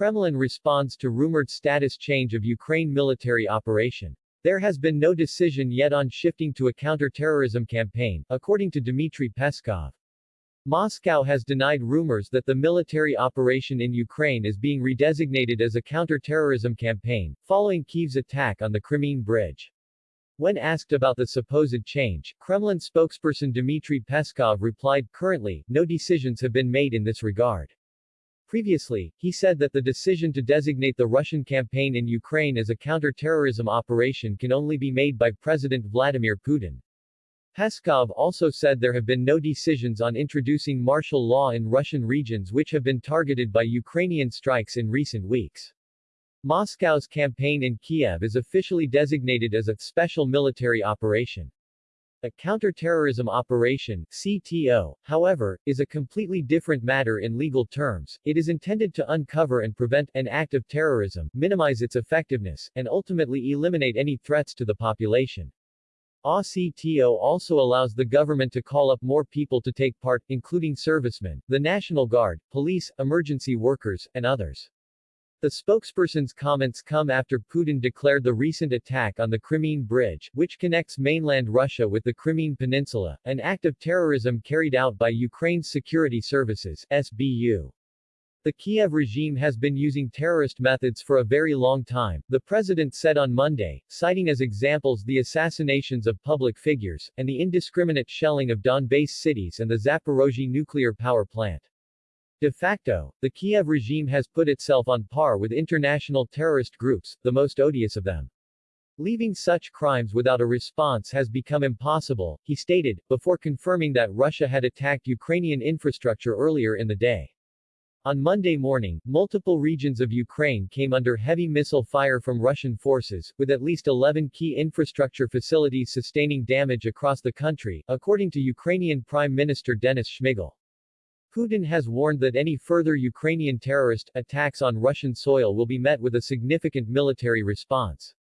Kremlin responds to rumored status change of Ukraine military operation. There has been no decision yet on shifting to a counter-terrorism campaign, according to Dmitry Peskov. Moscow has denied rumors that the military operation in Ukraine is being redesignated as a counter-terrorism campaign, following Kyiv's attack on the Crimean Bridge. When asked about the supposed change, Kremlin spokesperson Dmitry Peskov replied, currently, no decisions have been made in this regard. Previously, he said that the decision to designate the Russian campaign in Ukraine as a counter-terrorism operation can only be made by President Vladimir Putin. Peskov also said there have been no decisions on introducing martial law in Russian regions which have been targeted by Ukrainian strikes in recent weeks. Moscow's campaign in Kiev is officially designated as a special military operation. A counter-terrorism operation CTO, however, is a completely different matter in legal terms. It is intended to uncover and prevent an act of terrorism, minimize its effectiveness, and ultimately eliminate any threats to the population. ACTO also allows the government to call up more people to take part, including servicemen, the National Guard, police, emergency workers, and others. The spokesperson's comments come after Putin declared the recent attack on the Crimean Bridge, which connects mainland Russia with the Crimean Peninsula, an act of terrorism carried out by Ukraine's security services, SBU. The Kiev regime has been using terrorist methods for a very long time, the president said on Monday, citing as examples the assassinations of public figures, and the indiscriminate shelling of Donbass cities and the Zaporozhye nuclear power plant. De facto, the Kiev regime has put itself on par with international terrorist groups, the most odious of them. Leaving such crimes without a response has become impossible, he stated, before confirming that Russia had attacked Ukrainian infrastructure earlier in the day. On Monday morning, multiple regions of Ukraine came under heavy missile fire from Russian forces, with at least 11 key infrastructure facilities sustaining damage across the country, according to Ukrainian Prime Minister Denis Shmyhal. Putin has warned that any further Ukrainian terrorist attacks on Russian soil will be met with a significant military response.